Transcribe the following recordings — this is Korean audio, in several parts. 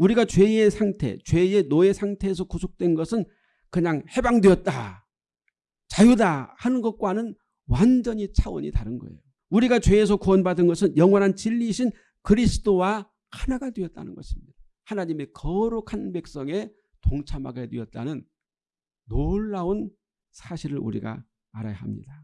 우리가 죄의 상태, 죄의 노예 상태에서 구속된 것은 그냥 해방되었다. 자유다 하는 것과는 완전히 차원이 다른 거예요. 우리가 죄에서 구원받은 것은 영원한 진리이신 그리스도와 하나가 되었다는 것입니다. 하나님의 거룩한 백성에 동참하게 되었다는 놀라운 사실을 우리가 알아야 합니다.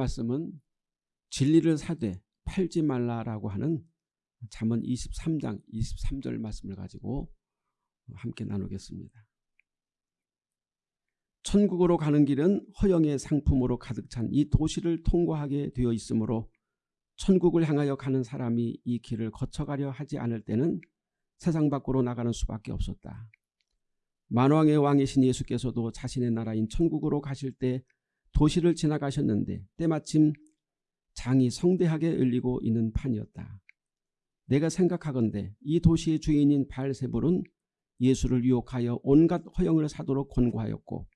말씀은 진리를 사되 팔지 말라라고 하는 잠언 23장 23절 말씀을 가지고 함께 나누겠습니다. 천국으로 가는 길은 허영의 상품으로 가득 찬 이 도시를 통과하게 되어 있으므로 천국을 향하여 가는 사람이 이 길을 거쳐가려 하지 않을 때는 세상 밖으로 나가는 수밖에 없었다. 만왕의 왕이신 예수께서도 자신의 나라인 천국으로 가실 때 도시를 지나가셨는데 때마침 장이 성대하게 울리고 있는 판이었다. 내가 생각하건대 이 도시의 주인인 발세불은 예수를 유혹하여 온갖 허영을 사도록 권고하였고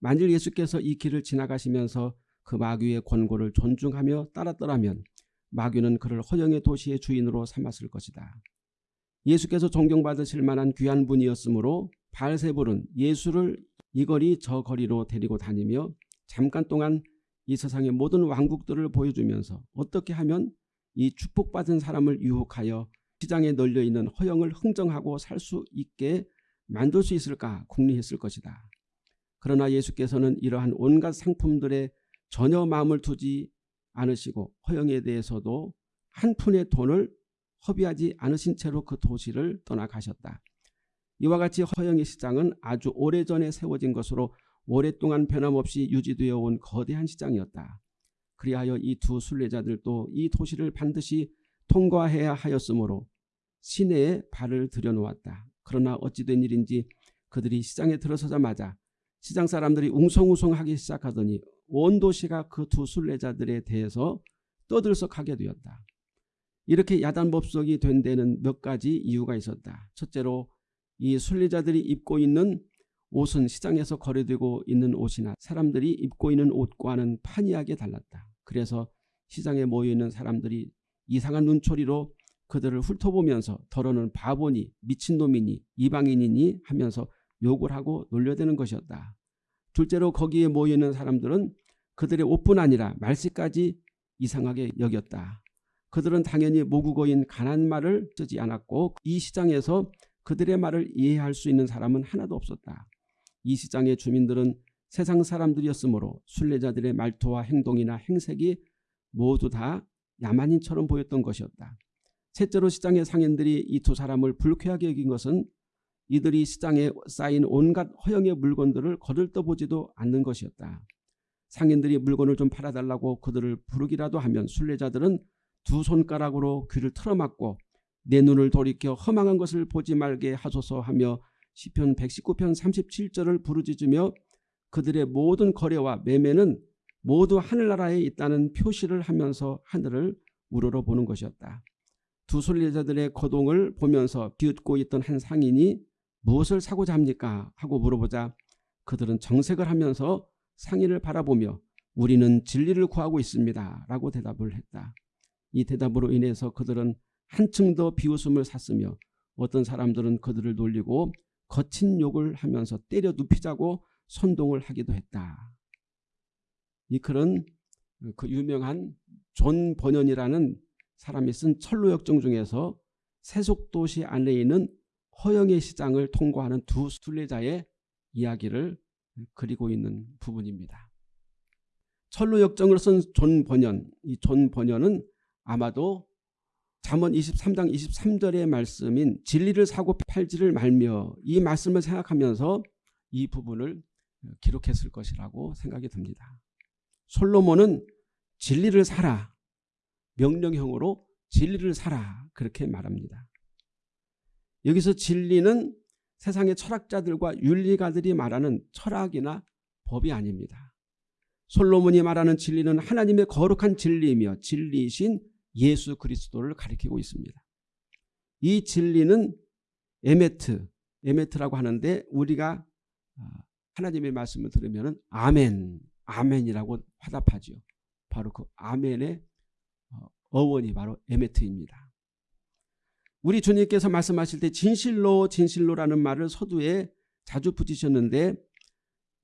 만일 예수께서 이 길을 지나가시면서 그 마귀의 권고를 존중하며 따랐더라면 마귀는 그를 허영의 도시의 주인으로 삼았을 것이다. 예수께서 존경받으실 만한 귀한 분이었으므로 발세불은 예수를 이 거리 저 거리로 데리고 다니며 잠깐 동안 이 세상의 모든 왕국들을 보여주면서 어떻게 하면 이 축복받은 사람을 유혹하여 시장에 널려있는 허영을 흥정하고 살 수 있게 만들 수 있을까 궁리했을 것이다. 그러나 예수께서는 이러한 온갖 상품들에 전혀 마음을 두지 않으시고 허영에 대해서도 한 푼의 돈을 허비하지 않으신 채로 그 도시를 떠나가셨다. 이와 같이 허영의 시장은 아주 오래전에 세워진 것으로 오랫동안 변함없이 유지되어 온 거대한 시장이었다. 그리하여 이 두 순례자들도 이 도시를 반드시 통과해야 하였으므로 시내에 발을 들여놓았다. 그러나 어찌된 일인지 그들이 시장에 들어서자마자 시장 사람들이 웅성웅성하기 시작하더니 온 도시가 그 두 순례자들에 대해서 떠들썩하게 되었다. 이렇게 야단법석이 된 데는 몇 가지 이유가 있었다. 첫째로 이 순례자들이 입고 있는 옷은 시장에서 거래되고 있는 옷이나 사람들이 입고 있는 옷과는 판이하게 달랐다. 그래서 시장에 모여있는 사람들이 이상한 눈초리로 그들을 훑어보면서 더러는 바보니 미친놈이니 이방인이니 하면서 욕을 하고 놀려대는 것이었다. 둘째로 거기에 모여있는 사람들은 그들의 옷뿐 아니라 말씨까지 이상하게 여겼다. 그들은 당연히 모국어인 가난 말을 쓰지 않았고 이 시장에서 그들의 말을 이해할 수 있는 사람은 하나도 없었다. 이 시장의 주민들은 세상 사람들이었으므로 순례자들의 말투와 행동이나 행색이 모두 다 야만인처럼 보였던 것이었다. 셋째로 시장의 상인들이 이 두 사람을 불쾌하게 여긴 것은 이들이 시장에 쌓인 온갖 허영의 물건들을 거들떠보지도 않는 것이었다. 상인들이 물건을 좀 팔아달라고 그들을 부르기라도 하면 순례자들은 두 손가락으로 귀를 틀어막고 내 눈을 돌이켜 허망한 것을 보지 말게 하소서 하며 시편 119편 37절을 부르짖으며 그들의 모든 거래와 매매는 모두 하늘나라에 있다는 표시를 하면서 하늘을 우러러 보는 것이었다. 두 순례자들의 거동을 보면서 비웃고 있던 한 상인이 무엇을 사고자 합니까? 하고 물어보자 그들은 정색을 하면서 상인을 바라보며 우리는 진리를 구하고 있습니다. 라고 대답을 했다. 이 대답으로 인해서 그들은 한층 더 비웃음을 샀으며 어떤 사람들은 그들을 놀리고 거친 욕을 하면서 때려 눕히자고 선동을 하기도 했다. 이 글은 그 유명한 존 번연이라는 사람이 쓴 천로역정 중에서 세속도시 안에 있는 허영의 시장을 통과하는 두 순례자의 이야기를 그리고 있는 부분입니다. 철로역정을 쓴존 번연, 이존 번연은 아마도 잠언 23장 23절의 말씀인 진리를 사고 팔지를 말며 이 말씀을 생각하면서 이 부분을 기록했을 것이라고 생각이 듭니다. 솔로몬은 진리를 사라 명령형으로 진리를 사라 그렇게 말합니다. 여기서 진리는 세상의 철학자들과 윤리가들이 말하는 철학이나 법이 아닙니다. 솔로몬이 말하는 진리는 하나님의 거룩한 진리이며 진리이신 예수 그리스도를 가리키고 있습니다. 이 진리는 에메트, 에메트라고 하는데 우리가 아, 하나님의 말씀을 들으면 아멘, 아멘이라고 화답하죠. 바로 그 아멘의 어, 어원이 바로 에메트입니다. 우리 주님께서 말씀하실 때 진실로 진실로라는 말을 서두에 자주 붙이셨는데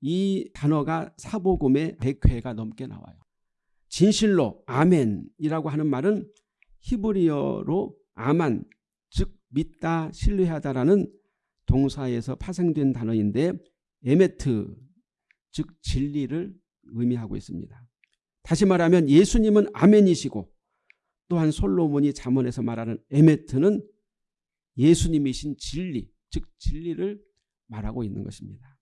이 단어가 사복음에 100회가 넘게 나와요. 진실로 아멘이라고 하는 말은 히브리어로 아만 즉 믿다 신뢰하다라는 동사에서 파생된 단어인데 에메트 즉 진리를 의미하고 있습니다. 다시 말하면 예수님은 아멘이시고 또한 솔로몬이 잠언에서 말하는 에메트는 예수님이신 진리 즉 진리를 말하고 있는 것입니다.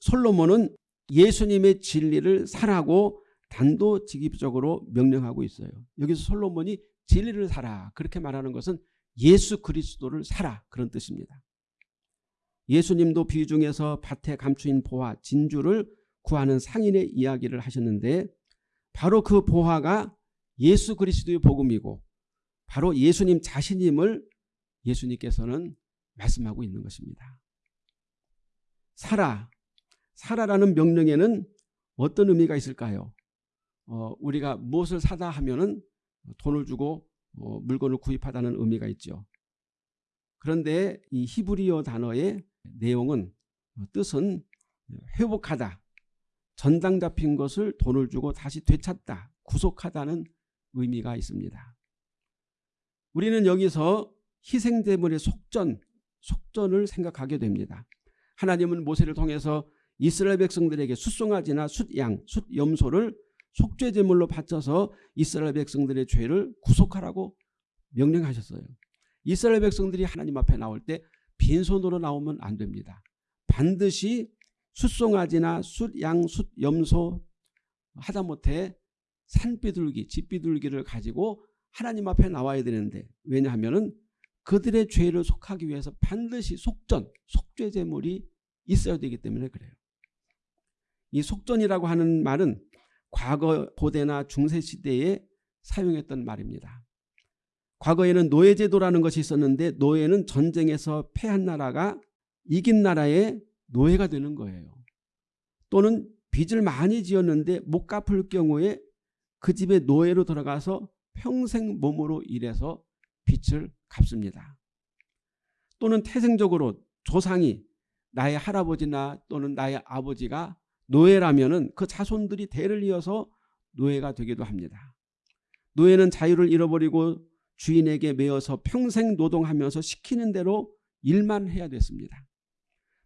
솔로몬은 예수님의 진리를 살하고 단도직입적으로 명령하고 있어요. 여기서 솔로몬이 진리를 살아 그렇게 말하는 것은 예수 그리스도를 살아 그런 뜻입니다. 예수님도 비유 중에서 밭에 감추인 보화 진주를 구하는 상인의 이야기를 하셨는데 바로 그 보화가 예수 그리스도의 복음이고 바로 예수님 자신임을 예수님께서는 말씀하고 있는 것입니다. 살아, 살아라는 명령에는 어떤 의미가 있을까요? 어, 우리가 무엇을 사다 하면은 돈을 주고 어, 물건을 구입하다는 의미가 있죠. 그런데 이 히브리어 단어의 내용은 어, 뜻은 회복하다, 전당 잡힌 것을 돈을 주고 다시 되찾다, 구속하다는 의미가 있습니다. 우리는 여기서 희생제물의 속전, 속전을 생각하게 됩니다. 하나님은 모세를 통해서 이스라엘 백성들에게 숫송아지나 숫양, 숫염소를 속죄 제물로 바쳐서 이스라엘 백성들의 죄를 구속하라고 명령하셨어요. 이스라엘 백성들이 하나님 앞에 나올 때 빈손으로 나오면 안 됩니다. 반드시 숫송아지나 숫양, 숫염소 하다못해 산비둘기, 집비둘기를 가지고 하나님 앞에 나와야 되는데 왜냐하면 그들의 죄를 속하기 위해서 반드시 속전, 속죄 제물이 있어야 되기 때문에 그래요. 이 속전이라고 하는 말은 과거 고대나 중세시대에 사용했던 말입니다. 과거에는 노예제도라는 것이 있었는데 노예는 전쟁에서 패한 나라가 이긴 나라의 노예가 되는 거예요. 또는 빚을 많이 지었는데 못 갚을 경우에 그 집에 노예로 들어가서 평생 몸으로 일해서 빚을 갚습니다. 또는 태생적으로 조상이 나의 할아버지나 또는 나의 아버지가 노예라면 그 자손들이 대를 이어서 노예가 되기도 합니다. 노예는 자유를 잃어버리고 주인에게 매여서 평생 노동하면서 시키는 대로 일만 해야 됐습니다.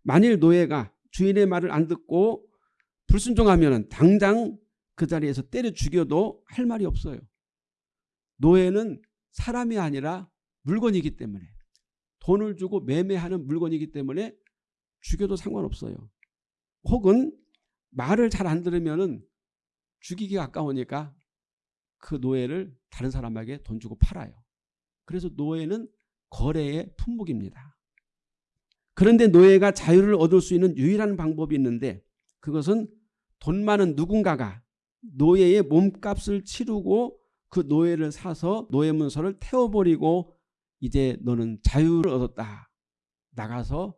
만일 노예가 주인의 말을 안 듣고 불순종하면 당장 그 자리에서 때려 죽여도 할 말이 없어요. 노예는 사람이 아니라 물건이기 때문에 돈을 주고 매매하는 물건이기 때문에 죽여도 상관없어요. 혹은 말을 잘 안 들으면 죽이기 가까우니까 그 노예를 다른 사람에게 돈 주고 팔아요. 그래서 노예는 거래의 품목입니다. 그런데 노예가 자유를 얻을 수 있는 유일한 방법이 있는데 그것은 돈 많은 누군가가 노예의 몸값을 치르고 그 노예를 사서 노예 문서를 태워버리고 이제 너는 자유를 얻었다. 나가서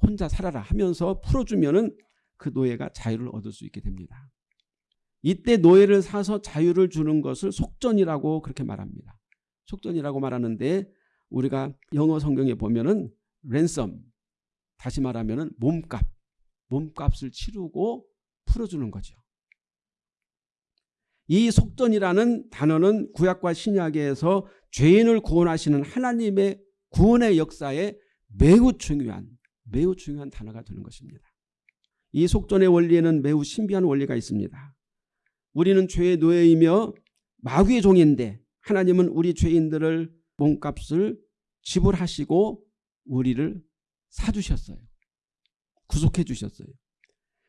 혼자 살아라 하면서 풀어주면 은 그 노예가 자유를 얻을 수 있게 됩니다. 이때 노예를 사서 자유를 주는 것을 속전이라고 그렇게 말합니다. 속전이라고 말하는데 우리가 영어 성경에 보면은 랜섬 다시 말하면은 몸값 몸값을 치르고 풀어주는 거죠. 이 속전이라는 단어는 구약과 신약에서 죄인을 구원하시는 하나님의 구원의 역사에 매우 중요한 매우 중요한 단어가 되는 것입니다. 이 속전의 원리에는 매우 신비한 원리가 있습니다. 우리는 죄의 노예이며 마귀의 종인데 하나님은 우리 죄인들을 몸값을 지불하시고 우리를 사주셨어요. 구속해 주셨어요.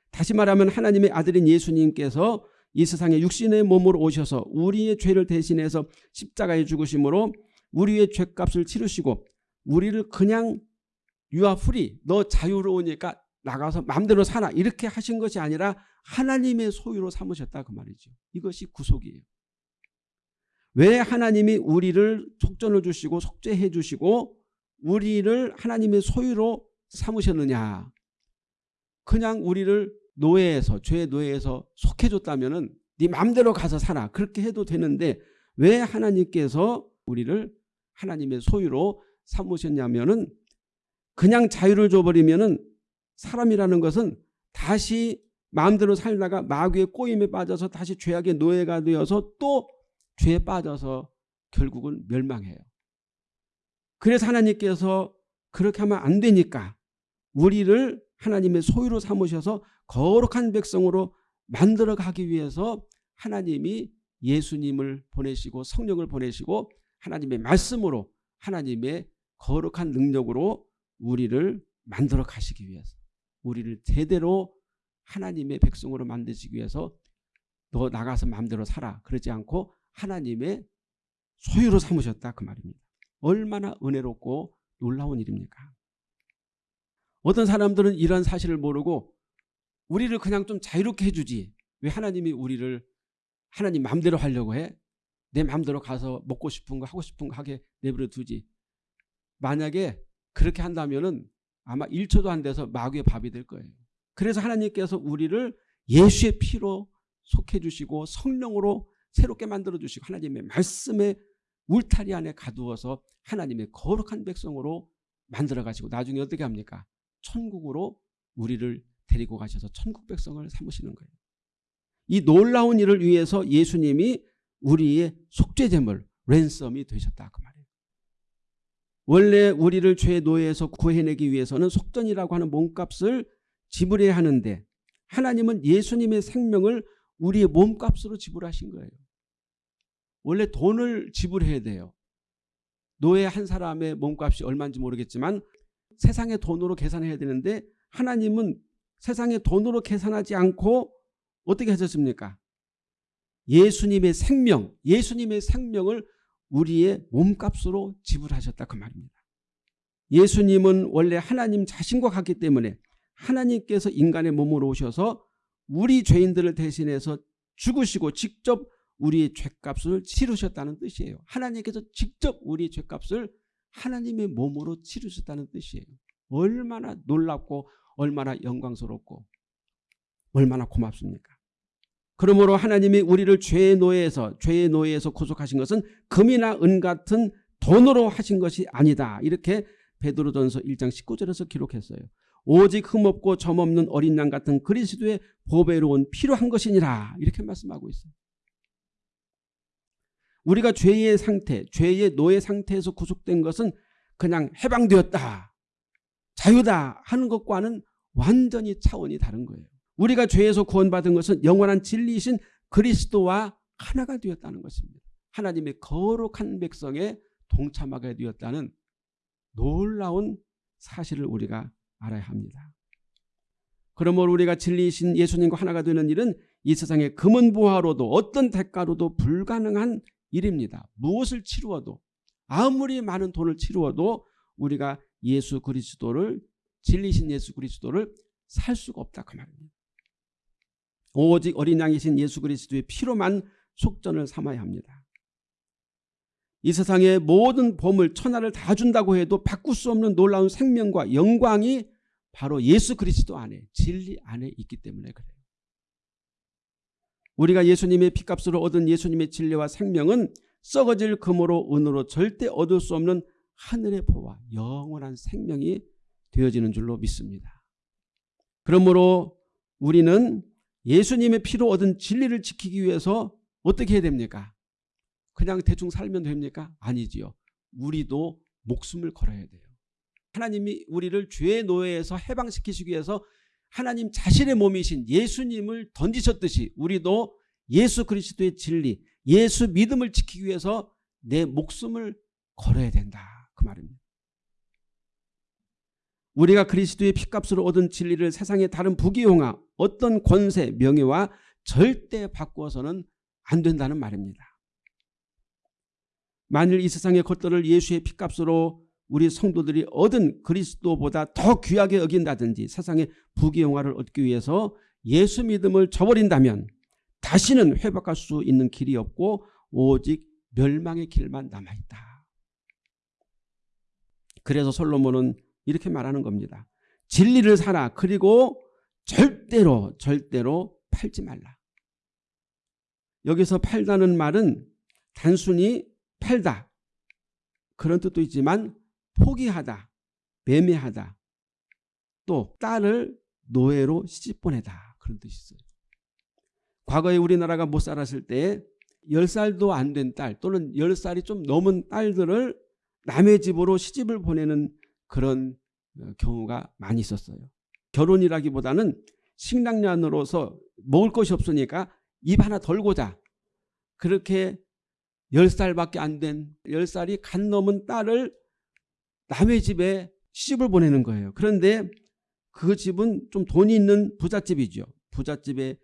다시 말하면 하나님의 아들인 예수님께서 이 세상에 육신의 몸으로 오셔서 우리의 죄를 대신해서 십자가에 죽으심으로 우리의 죄값을 치르시고 우리를 그냥 유아풀이 너 자유로우니까 나가서 마음대로 살아 이렇게 하신 것이 아니라 하나님의 소유로 삼으셨다 그 말이죠. 이것이 구속이에요. 왜 하나님이 우리를 속전을 주시고 속죄해 주시고 우리를 하나님의 소유로 삼으셨느냐. 그냥 우리를 노예에서 죄의 노예에서 속해줬다면 은네 마음대로 가서 살아. 그렇게 해도 되는데 왜 하나님께서 우리를 하나님의 소유로 삼으셨냐면 은 그냥 자유를 줘버리면 은 사람이라는 것은 다시 마음대로 살다가 마귀의 꼬임에 빠져서 다시 죄악의 노예가 되어서 또 죄에 빠져서 결국은 멸망해요. 그래서 하나님께서 그렇게 하면 안 되니까 우리를 하나님의 소유로 삼으셔서 거룩한 백성으로 만들어 가기 위해서 하나님이 예수님을 보내시고 성령을 보내시고 하나님의 말씀으로 하나님의 거룩한 능력으로 우리를 만들어 가시기 위해서 우리를 제대로 하나님의 백성으로 만드시기 위해서 너 나가서 마음대로 살아 그러지 않고 하나님의 소유로 삼으셨다 그 말입니다. 얼마나 은혜롭고 놀라운 일입니까? 어떤 사람들은 이런 사실을 모르고 우리를 그냥 좀 자유롭게 해주지 왜 하나님이 우리를 하나님 마음대로 하려고 해? 내 마음대로 가서 먹고 싶은 거 하고 싶은 거 하게 내버려 두지 만약에 그렇게 한다면 아마 1초도 안 돼서 마귀의 밥이 될 거예요. 그래서 하나님께서 우리를 예수의 피로 속해 주시고 성령으로 새롭게 만들어 주시고 하나님의 말씀에 울타리 안에 가두어서 하나님의 거룩한 백성으로 만들어 가시고 나중에 어떻게 합니까? 천국으로 우리를 데리고 가셔서 천국 백성을 삼으시는 거예요. 이 놀라운 일을 위해서 예수님이 우리의 속죄제물 랜섬이 되셨다 그 말이에요. 원래 우리를 죄의 노예에서 구해내기 위해서는 속전이라고 하는 몸값을 지불해야 하는데 하나님은 예수님의 생명을 우리의 몸값으로 지불하신 거예요. 원래 돈을 지불해야 돼요. 노예 한 사람의 몸값이 얼마인지 모르겠지만 세상의 돈으로 계산해야 되는데 하나님은 세상의 돈으로 계산하지 않고 어떻게 하셨습니까? 예수님의 생명, 예수님의 생명을 우리의 몸값으로 지불하셨다 그 말입니다. 예수님은 원래 하나님 자신과 같기 때문에 하나님께서 인간의 몸으로 오셔서 우리 죄인들을 대신해서 죽으시고 직접 우리의 죄값을 치르셨다는 뜻이에요. 하나님께서 직접 우리의 죄값을 하나님의 몸으로 치르셨다는 뜻이에요. 얼마나 놀랍고 얼마나 영광스럽고 얼마나 고맙습니까? 그러므로 하나님이 우리를 죄의 노예에서 죄의 노예에서 구속하신 것은 금이나 은 같은 돈으로 하신 것이 아니다. 이렇게 베드로전서 1장 19절에서 기록했어요. 오직 흠없고 점없는 어린 양 같은 그리스도의 보배로운 필요한 것이니라. 이렇게 말씀하고 있어요. 우리가 죄의 상태, 죄의 노예 상태에서 구속된 것은 그냥 해방되었다. 자유다 하는 것과는 완전히 차원이 다른 거예요. 우리가 죄에서 구원받은 것은 영원한 진리이신 그리스도와 하나가 되었다는 것입니다. 하나님의 거룩한 백성에 동참하게 되었다는 놀라운 사실을 우리가 알아야 합니다. 그러므로 우리가 진리이신 예수님과 하나가 되는 일은 이 세상의 금은 보화로도 어떤 대가로도 불가능한 일입니다. 무엇을 치루어도 아무리 많은 돈을 치루어도 우리가 예수 그리스도를 진리신 예수 그리스도를 살 수가 없다 그 말입니다. 오직 어린 양이신 예수 그리스도의 피로만 속전을 삼아야 합니다. 이 세상의 모든 보물 천하를 다 준다고 해도 바꿀 수 없는 놀라운 생명과 영광이 바로 예수 그리스도 안에 진리 안에 있기 때문에 그래요. 우리가 예수님의 피값으로 얻은 예수님의 진리와 생명은 썩어질 금으로 은으로 절대 얻을 수 없는 하늘의 보와 영원한 생명이 되어지는 줄로 믿습니다. 그러므로 우리는 예수님의 피로 얻은 진리를 지키기 위해서 어떻게 해야 됩니까? 그냥 대충 살면 됩니까? 아니지요. 우리도 목숨을 걸어야 돼요. 하나님이 우리를 죄의 노예에서 해방시키시기 위해서 하나님 자신의 몸이신 예수님을 던지셨듯이 우리도 예수 그리스도의 진리, 예수 믿음을 지키기 위해서 내 목숨을 걸어야 된다. 그 말입니다. 우리가 그리스도의 피값으로 얻은 진리를 세상의 다른 부귀영화 어떤 권세, 명예와 절대 바꾸어서는 안 된다는 말입니다. 만일 이 세상의 것들을 예수의 피값으로 우리 성도들이 얻은 그리스도보다 더 귀하게 여긴다든지 세상의 부귀영화를 얻기 위해서 예수 믿음을 저버린다면 다시는 회복할 수 있는 길이 없고 오직 멸망의 길만 남아있다. 그래서 솔로몬은 이렇게 말하는 겁니다. 진리를 살아 그리고 절대로 절대로 팔지 말라. 여기서 팔다는 말은 단순히 팔다 그런 뜻도 있지만 포기하다 매매하다 또 딸을 노예로 시집 보내다 그런 뜻이 있어요. 과거에 우리나라가 못 살았을 때 10살도 안 된 딸 또는 10살이 좀 넘은 딸들을 남의 집으로 시집을 보내는 그런 어, 경우가 많이 있었어요. 결혼이라기보다는 식량년으로서 먹을 것이 없으니까 입 하나 덜고자 그렇게 10살밖에 안 된 10살이 간 넘은 딸을 남의 집에 시집을 보내는 거예요. 그런데 그 집은 좀 돈이 있는 부잣집이죠. 부잣집에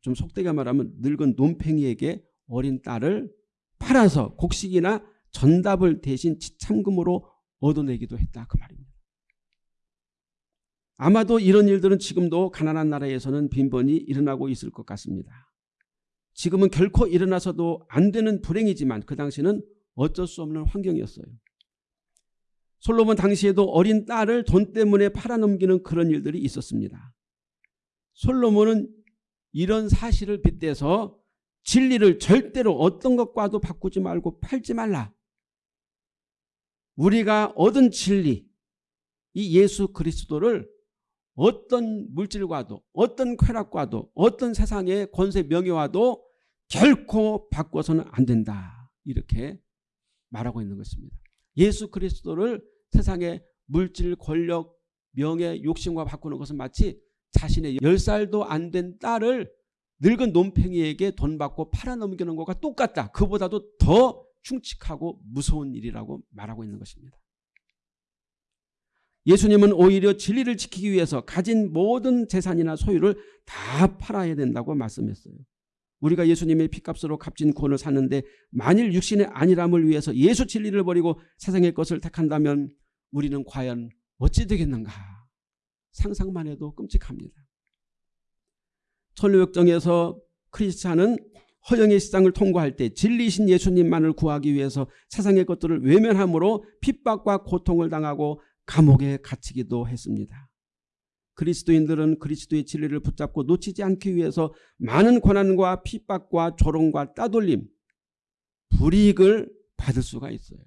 좀 속되게 말하면 늙은 논팽이에게 어린 딸을 팔아서 곡식이나 전답을 대신 지참금으로 얻어내기도 했다 그 말입니다. 아마도 이런 일들은 지금도 가난한 나라에서는 빈번히 일어나고 있을 것 같습니다. 지금은 결코 일어나서도 안 되는 불행이지만 그 당시는 어쩔 수 없는 환경이었어요. 솔로몬 당시에도 어린 딸을 돈 때문에 팔아넘기는 그런 일들이 있었습니다. 솔로몬은 이런 사실을 빗대서 진리를 절대로 어떤 것과도 바꾸지 말고 팔지 말라. 우리가 얻은 진리, 이 예수 그리스도를 어떤 물질과도 어떤 쾌락과도 어떤 세상의 권세 명예와도 결코 바꿔서는 안 된다. 이렇게 말하고 있는 것입니다. 예수 그리스도를 세상의 물질, 권력, 명예, 욕심과 바꾸는 것은 마치 자신의 10살도 안 된 딸을 늙은 논팽이에게 돈 받고 팔아넘기는 것과 똑같다. 그보다도 더 흉측하고 무서운 일이라고 말하고 있는 것입니다. 예수님은 오히려 진리를 지키기 위해서 가진 모든 재산이나 소유를 다 팔아야 된다고 말씀했어요. 우리가 예수님의 피값으로 값진 구원을 샀는데 만일 육신의 안일함을 위해서 예수 진리를 버리고 세상의 것을 택한다면 우리는 과연 어찌 되겠는가 상상만 해도 끔찍합니다. 천류역정에서 크리스찬은 허영의 시장을 통과할 때 진리신 예수님만을 구하기 위해서 세상의 것들을 외면함으로 핍박과 고통을 당하고 감옥에 갇히기도 했습니다. 그리스도인들은 그리스도의 진리를 붙잡고 놓치지 않기 위해서 많은 고난과 핍박과 조롱과 따돌림, 불이익을 받을 수가 있어요.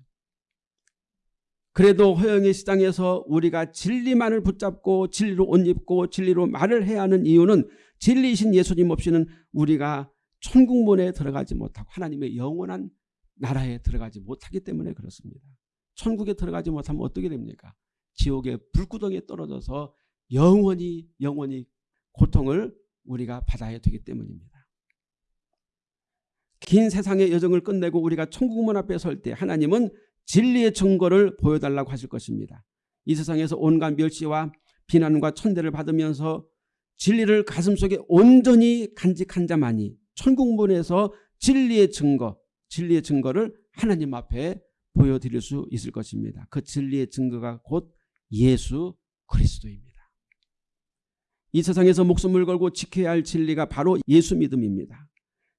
그래도 허영의 시장에서 우리가 진리만을 붙잡고 진리로 옷 입고 진리로 말을 해야 하는 이유는 진리이신 예수님 없이는 우리가 천국문에 들어가지 못하고 하나님의 영원한 나라에 들어가지 못하기 때문에 그렇습니다. 천국에 들어가지 못하면 어떻게 됩니까? 지옥의 불구덩이에 떨어져서 영원히 영원히 고통을 우리가 받아야 되기 때문입니다. 긴 세상의 여정을 끝내고 우리가 천국문 앞에 설 때 하나님은 진리의 증거를 보여달라고 하실 것입니다. 이 세상에서 온갖 멸시와 비난과 천대를 받으면서 진리를 가슴속에 온전히 간직한 자만이 천국문에서 진리의 증거, 진리의 증거를 하나님 앞에 보여드릴 수 있을 것입니다. 그 진리의 증거가 곧 예수 그리스도입니다. 이 세상에서 목숨을 걸고 지켜야 할 진리가 바로 예수 믿음입니다.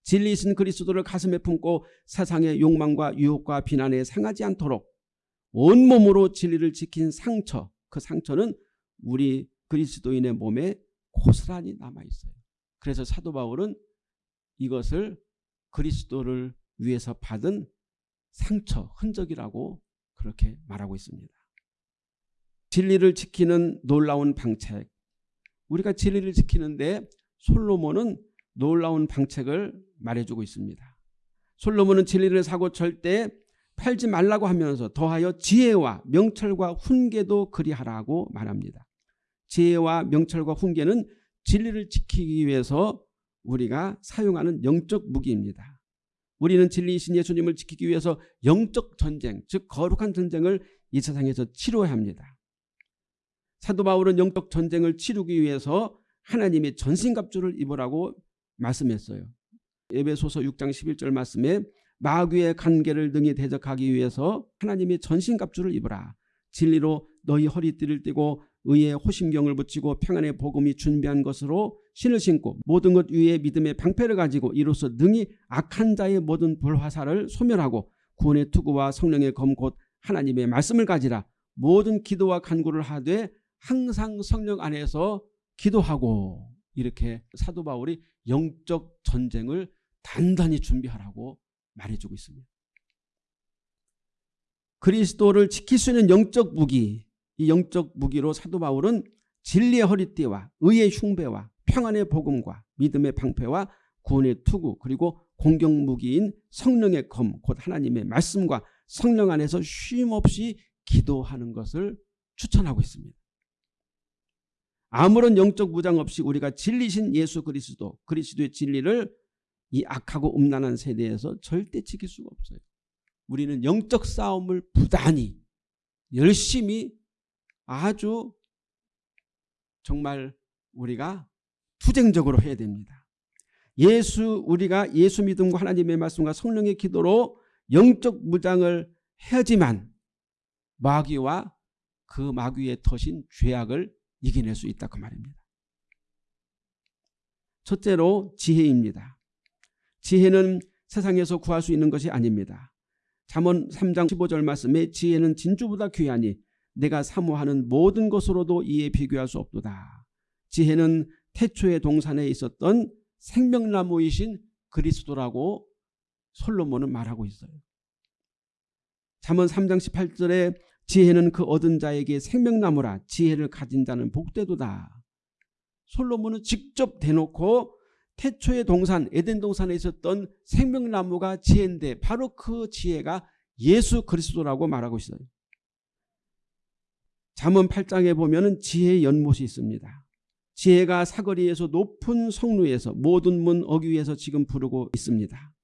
진리이신 그리스도를 가슴에 품고 세상의 욕망과 유혹과 비난에 상하지 않도록 온몸으로 진리를 지킨 상처 그 상처는 우리 그리스도인의 몸에 고스란히 남아있어요. 그래서 사도 바울은 이것을 그리스도를 위해서 받은 상처, 흔적이라고 그렇게 말하고 있습니다. 진리를 지키는 놀라운 방책 우리가 진리를 지키는데 솔로몬은 놀라운 방책을 말해주고 있습니다. 솔로몬은 진리를 사고 절대 팔지 말라고 하면서 더하여 지혜와 명철과 훈계도 그리하라고 말합니다. 지혜와 명철과 훈계는 진리를 지키기 위해서 우리가 사용하는 영적 무기입니다. 우리는 진리이신 예수님을 지키기 위해서 영적 전쟁, 즉 거룩한 전쟁을 이 세상에서 치러야 합니다. 사도 바울은 영적 전쟁을 치르기 위해서 하나님의 전신갑주를 입으라고 말씀했어요. 에베소서 6장 11절 말씀에 마귀의 관계를 능히 대적하기 위해서 하나님의 전신갑주를 입으라. 진리로 너희 허리띠를 띠고 의의 호심경을 붙이고 평안의 복음이 준비한 것으로 신을 신고 모든 것 위에 믿음의 방패를 가지고 이로써 능히 악한 자의 모든 불화살을 소멸하고 구원의 투구와 성령의 검 곧 하나님의 말씀을 가지라 모든 기도와 간구를 하되 항상 성령 안에서 기도하고 이렇게 사도 바울이 영적 전쟁을 단단히 준비하라고 말해주고 있습니다. 그리스도를 지킬 수 있는 영적 무기 이 영적 무기로 사도 바울은 진리의 허리띠와 의의 흉배와 평안의 복음과 믿음의 방패와 구원의 투구 그리고 공격 무기인 성령의 검 곧 하나님의 말씀과 성령 안에서 쉼없이 기도하는 것을 추천하고 있습니다. 아무런 영적 무장 없이 우리가 진리신 예수 그리스도 그리스도의 진리를 이 악하고 음란한 세대에서 절대 지킬 수가 없어요. 우리는 영적 싸움을 부단히 열심히 아주 정말 우리가 투쟁적으로 해야 됩니다. 예수 우리가 예수 믿음과 하나님의 말씀과 성령의 기도로 영적 무장을 해야지만 마귀와 그 마귀의 터신 죄악을 이겨낼 수 있다 그 말입니다. 첫째로 지혜입니다. 지혜는 세상에서 구할 수 있는 것이 아닙니다. 잠언 3장 15절 말씀에 지혜는 진주보다 귀하니 내가 사모하는 모든 것으로도 이에 비교할 수 없도다. 지혜는 태초의 동산에 있었던 생명나무이신 그리스도라고 솔로몬은 말하고 있어요. 잠언 3장 18절에 지혜는 그 얻은 자에게 생명나무라 지혜를 가진 자는 복되도다. 솔로몬은 직접 대놓고 태초의 동산 에덴 동산에 있었던 생명나무가 지혜인데 바로 그 지혜가 예수 그리스도라고 말하고 있어요. 잠언 8장에 보면 지혜의 연못이 있습니다. 지혜가 사거리에서 높은 성루에서 모든 문 어귀에서 지금 부르고 있습니다.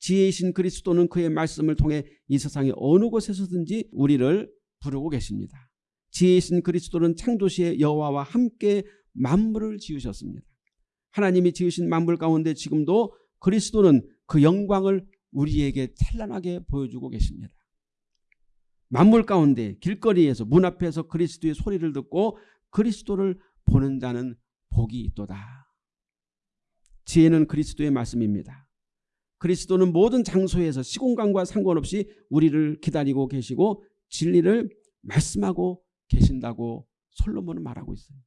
지혜이신 그리스도는 그의 말씀을 통해 이 세상의 어느 곳에서든지 우리를 부르고 계십니다. 지혜이신 그리스도는 창조시의 여호와와 함께 만물을 지으셨습니다. 하나님이 지으신 만물 가운데 지금도 그리스도는 그 영광을 우리에게 찬란하게 보여주고 계십니다. 만물 가운데 길거리에서 문 앞에서 그리스도의 소리를 듣고 그리스도를 보는 자는 복이 있도다. 지혜는 그리스도의 말씀입니다. 그리스도는 모든 장소에서 시공간과 상관없이 우리를 기다리고 계시고 진리를 말씀하고 계신다고 솔로몬은 말하고 있어요.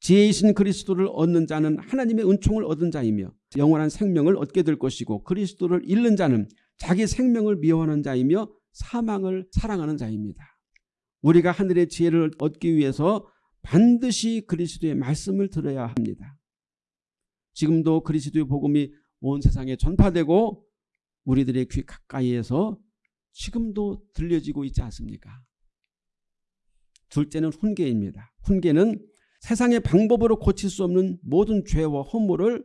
지혜이신 그리스도를 얻는 자는 하나님의 은총을 얻은 자이며 영원한 생명을 얻게 될 것이고 그리스도를 잃는 자는 자기 생명을 미워하는 자이며 사망을 사랑하는 자입니다. 우리가 하늘의 지혜를 얻기 위해서 반드시 그리스도의 말씀을 들어야 합니다. 지금도 그리스도의 복음이 온 세상에 전파되고 우리들의 귀 가까이에서 지금도 들려지고 있지 않습니까? 둘째는 훈계입니다. 훈계는 세상의 방법으로 고칠 수 없는 모든 죄와 허물을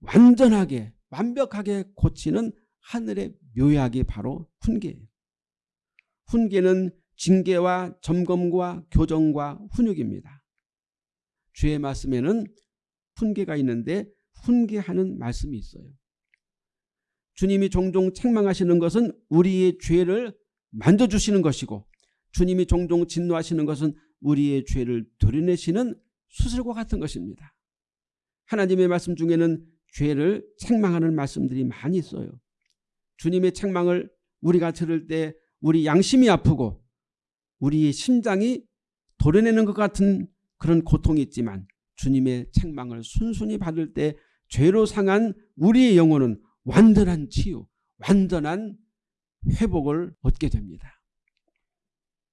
완전하게 완벽하게 고치는 하늘의 묘약이 바로 훈계예요. 훈계는 징계와 점검과 교정과 훈육입니다. 주의 말씀에는 훈계가 있는데 훈계하는 말씀이 있어요. 주님이 종종 책망하시는 것은 우리의 죄를 만져주시는 것이고 주님이 종종 진노하시는 것은 우리의 죄를 도려내시는 수술과 같은 것입니다. 하나님의 말씀 중에는 죄를 책망하는 말씀들이 많이 있어요. 주님의 책망을 우리가 들을 때 우리 양심이 아프고 우리의 심장이 도려내는 것 같은 그런 고통이 있지만 주님의 책망을 순순히 받을 때 죄로 상한 우리의 영혼은 완전한 치유, 완전한 회복을 얻게 됩니다.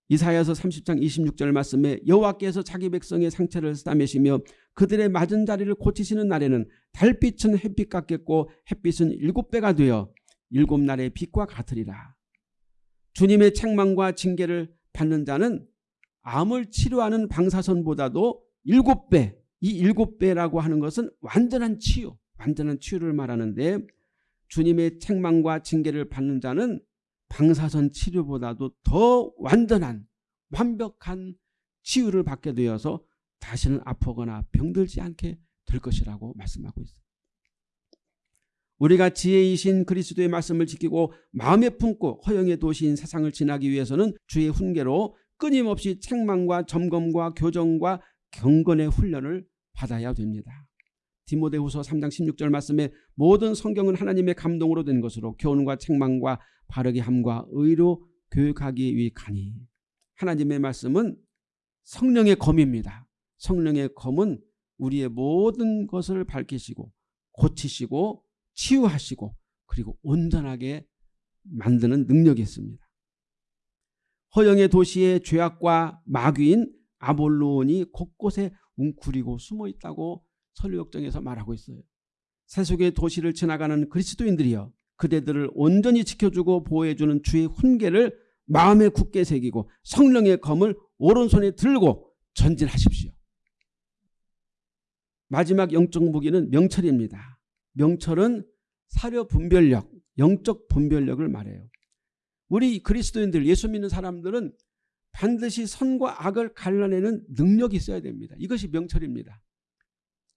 이사야서 30장 26절 말씀에 여호와께서 자기 백성의 상처를 싸매시며 그들의 맞은 자리를 고치시는 날에는 달빛은 햇빛 같겠고 햇빛은 일곱 배가 되어 일곱 날의 빛과 같으리라. 주님의 책망과 징계를 받는 자는 암을 치료하는 방사선보다도 일곱 배, 이 일곱 배라고 하는 것은 완전한 치유, 완전한 치유를 말하는데 주님의 책망과 징계를 받는 자는 방사선 치료보다도 더 완전한 완벽한 치유를 받게 되어서 다시는 아프거나 병들지 않게 될 것이라고 말씀하고 있습니다. 우리가 지혜이신 그리스도의 말씀을 지키고 마음에 품고 허영의 도시인 세상을 지나기 위해서는 주의 훈계로 끊임없이 책망과 점검과 교정과 경건의 훈련을 받아야 됩니다. 디모데후서 3장 16절 말씀에 모든 성경은 하나님의 감동으로 된 것으로 교훈과 책망과 바르게 함과 의로 교육하기 위하니 하나님의 말씀은 성령의 검입니다. 성령의 검은 우리의 모든 것을 밝히시고 고치시고 치유하시고 그리고 온전하게 만드는 능력이 있습니다. 허영의 도시의 죄악과 마귀인 아볼론이 곳곳에 웅크리고 숨어 있다고 설교역정에서 말하고 있어요. 세속의 도시를 지나가는 그리스도인들이여 그대들을 온전히 지켜주고 보호해주는 주의 훈계를 마음에 굳게 새기고 성령의 검을 오른손에 들고 전진하십시오. 마지막 영적 무기는 명철입니다. 명철은 사려 분별력, 영적 분별력을 말해요. 우리 그리스도인들 예수 믿는 사람들은 반드시 선과 악을 갈라내는 능력이 있어야 됩니다. 이것이 명철입니다.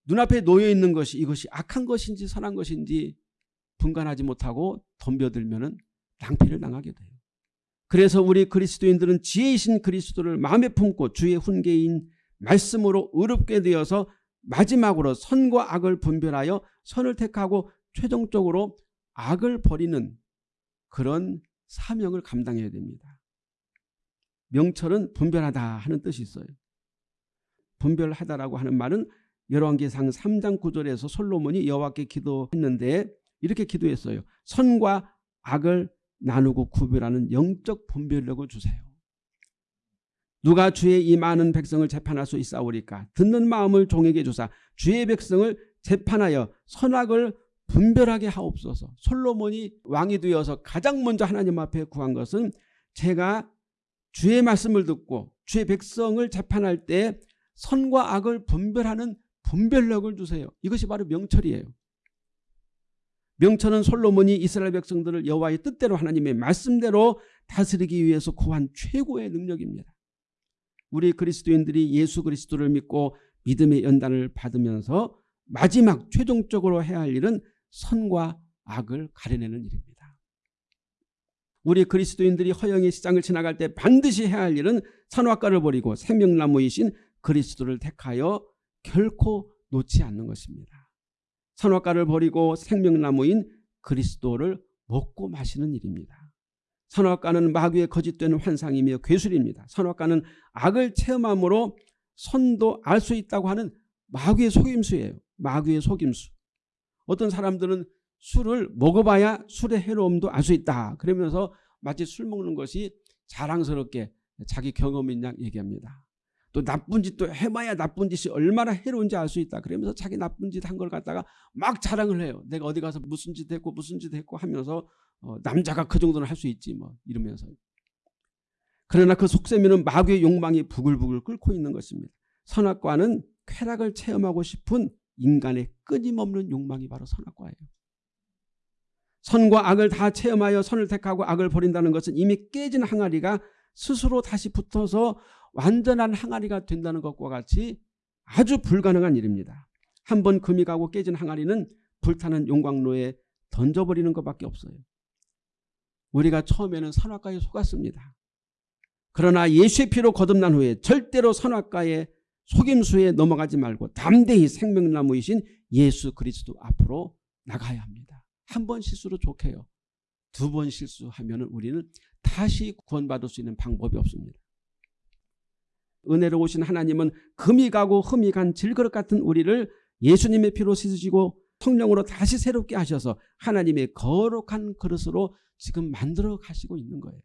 눈앞에 놓여 있는 것이 이것이 악한 것인지 선한 것인지 분간하지 못하고 덤벼들면 낭패를 당하게 돼요. 그래서 우리 그리스도인들은 지혜이신 그리스도를 마음에 품고 주의 훈계인 말씀으로 의롭게 되어서 마지막으로 선과 악을 분별하여 선을 택하고 최종적으로 악을 버리는 그런 사명을 감당해야 됩니다. 명철은 분별하다 하는 뜻이 있어요. 분별하다라고 하는 말은 열왕기상 3장 9절에서 솔로몬이 여호와께 기도했는데 이렇게 기도했어요. 선과 악을 나누고 구별하는 영적 분별력을 주세요. 누가 주의 이 많은 백성을 재판할 수 있사오리까 듣는 마음을 종에게 주사 주의 백성을 재판하여 선악을 분별하게 하옵소서. 솔로몬이 왕이 되어서 가장 먼저 하나님 앞에 구한 것은 제가 주의 말씀을 듣고 주의 백성을 재판할 때 선과 악을 분별하는 분별력을 주세요. 이것이 바로 명철이에요. 명철은 솔로몬이 이스라엘 백성들을 여호와의 뜻대로 하나님의 말씀대로 다스리기 위해서 구한 최고의 능력입니다. 우리 그리스도인들이 예수 그리스도를 믿고 믿음의 연단을 받으면서 마지막 최종적으로 해야 할 일은 선과 악을 가려내는 일입니다. 우리 그리스도인들이 허영의 시장을 지나갈 때 반드시 해야 할 일은 선악과를 버리고 생명나무이신 그리스도를 택하여 결코 놓지 않는 것입니다. 선악과를 버리고 생명나무인 그리스도를 먹고 마시는 일입니다. 선악과는 마귀의 거짓된 환상이며 괴술입니다. 선악과는 악을 체험함으로 선도 알 수 있다고 하는 마귀의 속임수예요. 마귀의 속임수. 어떤 사람들은 술을 먹어봐야 술의 해로움도 알 수 있다. 그러면서 마치 술 먹는 것이 자랑스럽게 자기 경험인 양 얘기합니다. 또 나쁜 짓도 해봐야 나쁜 짓이 얼마나 해로운지 알 수 있다. 그러면서 자기 나쁜 짓 한 걸 갖다가 막 자랑을 해요. 내가 어디 가서 무슨 짓 했고 무슨 짓 했고 하면서 어, 남자가 그 정도는 할 수 있지 뭐 이러면서. 그러나 그 속세미는 마귀의 욕망이 부글부글 끓고 있는 것입니다. 선악과는 쾌락을 체험하고 싶은 인간의 끊임없는 욕망이 바로 선악과예요. 선과 악을 다 체험하여 선을 택하고 악을 버린다는 것은 이미 깨진 항아리가 스스로 다시 붙어서 완전한 항아리가 된다는 것과 같이 아주 불가능한 일입니다. 한 번 금이 가고 깨진 항아리는 불타는 용광로에 던져버리는 것밖에 없어요. 우리가 처음에는 선악과에 속았습니다. 그러나 예수의 피로 거듭난 후에 절대로 선악과의 속임수에 넘어가지 말고 담대히 생명나무이신 예수 그리스도 앞으로 나가야 합니다. 한 번 실수로 좋게요. 두 번 실수하면 우리는 다시 구원받을 수 있는 방법이 없습니다. 은혜로 오신 하나님은 금이 가고 흠이 간 질그릇 같은 우리를 예수님의 피로 씻으시고 성령으로 다시 새롭게 하셔서 하나님의 거룩한 그릇으로 지금 만들어 가시고 있는 거예요.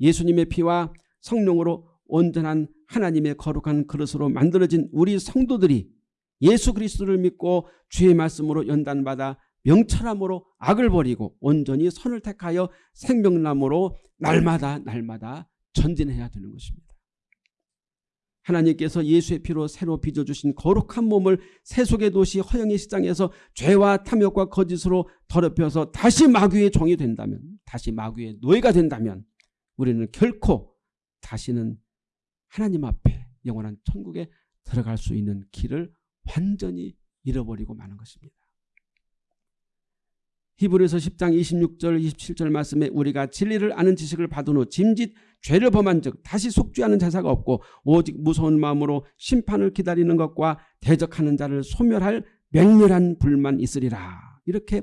예수님의 피와 성령으로 온전한 하나님의 거룩한 그릇으로 만들어진 우리 성도들이 예수 그리스도를 믿고 주의 말씀으로 연단받아 명철함으로 악을 버리고 온전히 선을 택하여 생명나무로 날마다 날마다 전진해야 되는 것입니다. 하나님께서 예수의 피로 새로 빚어주신 거룩한 몸을 세속의 도시 허영의 시장에서 죄와 탐욕과 거짓으로 더럽혀서 다시 마귀의 종이 된다면 다시 마귀의 노예가 된다면 우리는 결코 다시는 하나님 앞에 영원한 천국에 들어갈 수 있는 길을 완전히 잃어버리고 마는 것입니다. 히브리서 10장 26절 27절 말씀에 우리가 진리를 아는 지식을 받은 후 짐짓 죄를 범한 즉 다시 속죄하는 제사가 없고 오직 무서운 마음으로 심판을 기다리는 것과 대적하는 자를 소멸할 맹렬한 불만 있으리라. 이렇게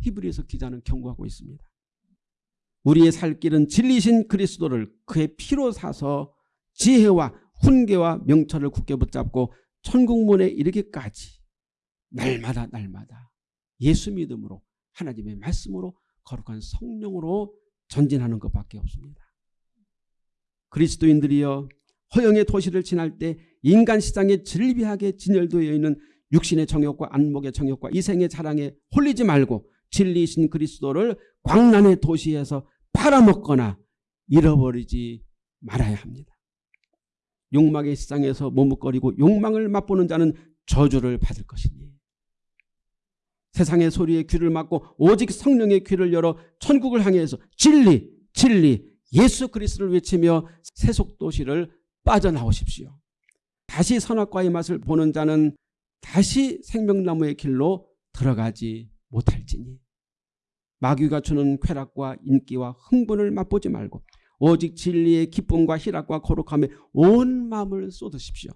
히브리서 기자는 경고하고 있습니다. 우리의 살 길은 진리신 그리스도를 그의 피로 사서 지혜와 훈계와 명철을 굳게 붙잡고 천국문에 이르기까지 날마다 날마다 예수 믿음으로 하나님의 말씀으로 거룩한 성령으로 전진하는 것밖에 없습니다. 그리스도인들이여 허영의 도시를 지날 때 인간 시장에 즐비하게 진열되어 있는 육신의 정욕과 안목의 정욕과 이생의 자랑에 홀리지 말고 진리이신 그리스도를 광란의 도시에서 팔아먹거나 잃어버리지 말아야 합니다. 욕망의 시장에서 머뭇거리고 욕망을 맛보는 자는 저주를 받을 것이니 세상의 소리에 귀를 막고 오직 성령의 귀를 열어 천국을 향해서 진리 진리 예수 그리스도를 외치며 세속도시를 빠져나오십시오. 다시 선악과의 맛을 보는 자는 다시 생명나무의 길로 들어가지 못할지니 마귀가 주는 쾌락과 인기와 흥분을 맛보지 말고 오직 진리의 기쁨과 희락과 거룩함에 온 마음을 쏟으십시오.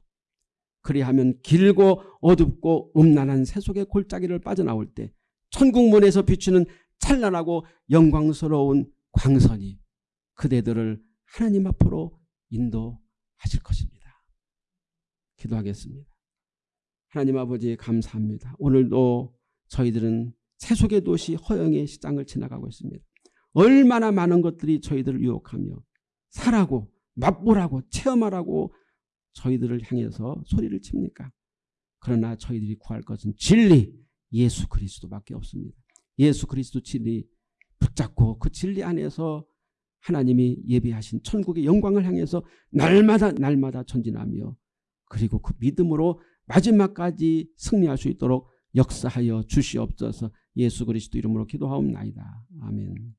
그리하면 길고 어둡고 음란한 세속의 골짜기를 빠져나올 때 천국문에서 비추는 찬란하고 영광스러운 광선이 그대들을 하나님 앞으로 인도하실 것입니다. 기도하겠습니다. 하나님 아버지 감사합니다. 오늘도 저희들은 세속의 도시 허영의 시장을 지나가고 있습니다. 얼마나 많은 것들이 저희들을 유혹하며 사라고 맛보라고 체험하라고 저희들을 향해서 소리를 칩니까? 그러나 저희들이 구할 것은 진리 예수 그리스도밖에 없습니다. 예수 그리스도 진리 붙잡고 그 진리 안에서 하나님이 예비하신 천국의 영광을 향해서 날마다 날마다 전진하며 그리고 그 믿음으로 마지막까지 승리할 수 있도록 역사하여 주시옵소서 예수 그리스도 이름으로 기도하옵나이다. 아멘.